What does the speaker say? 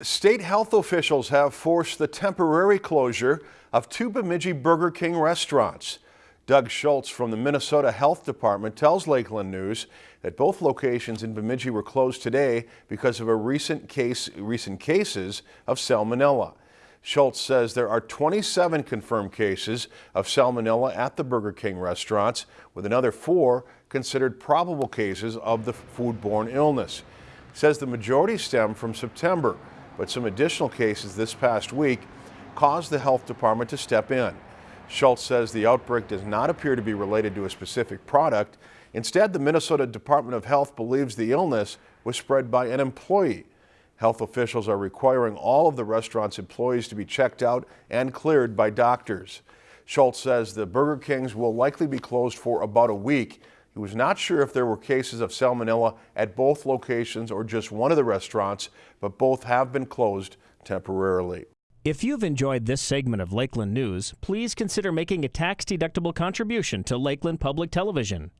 State health officials have forced the temporary closure of two Bemidji Burger King restaurants. Doug Schultz from the Minnesota Health Department tells Lakeland News that both locations in Bemidji were closed today because of a recent case, recent cases of salmonella. Schultz says there are 27 confirmed cases of salmonella at the Burger King restaurants, with another four considered probable cases of the foodborne illness. Says the majority stem from September but some additional cases this past week caused the health department to step in. Schultz says the outbreak does not appear to be related to a specific product. Instead, the Minnesota Department of Health believes the illness was spread by an employee. Health officials are requiring all of the restaurant's employees to be checked out and cleared by doctors. Schultz says the Burger Kings will likely be closed for about a week he was not sure if there were cases of salmonella at both locations or just one of the restaurants, but both have been closed temporarily. If you've enjoyed this segment of Lakeland News, please consider making a tax-deductible contribution to Lakeland Public Television.